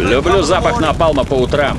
Люблю запах напалма по утрам.